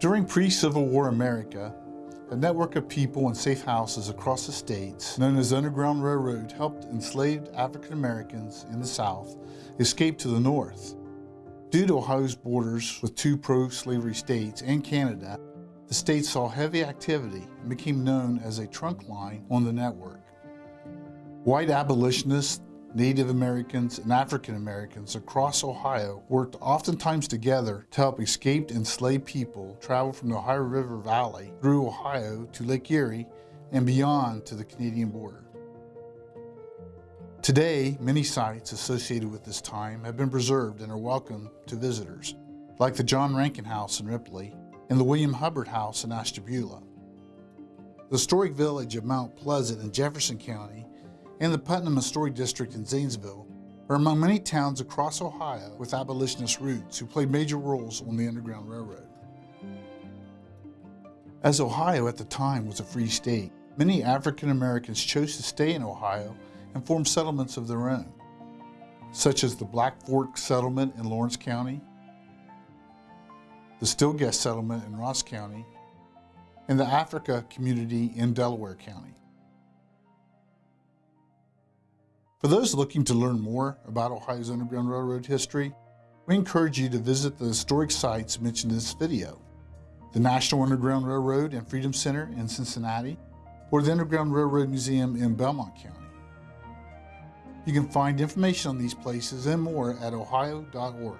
During pre-Civil War America, a network of people and safe houses across the states, known as Underground Railroad, helped enslaved African Americans in the South escape to the North. Due to Ohio's borders with two pro-slavery states and Canada, the state saw heavy activity and became known as a trunk line on the network. White abolitionists Native Americans and African Americans across Ohio worked oftentimes together to help escaped enslaved people travel from the Ohio River Valley through Ohio to Lake Erie and beyond to the Canadian border. Today, many sites associated with this time have been preserved and are welcome to visitors, like the John Rankin House in Ripley and the William Hubbard House in Ashtabula. The historic village of Mount Pleasant in Jefferson County and the Putnam Historic District in Zanesville are among many towns across Ohio with abolitionist roots who played major roles on the Underground Railroad. As Ohio at the time was a free state, many African Americans chose to stay in Ohio and form settlements of their own, such as the Black Fork Settlement in Lawrence County, the Stillguest Settlement in Ross County, and the Africa Community in Delaware County. For those looking to learn more about Ohio's Underground Railroad history, we encourage you to visit the historic sites mentioned in this video. The National Underground Railroad and Freedom Center in Cincinnati, or the Underground Railroad Museum in Belmont County. You can find information on these places and more at ohio.org.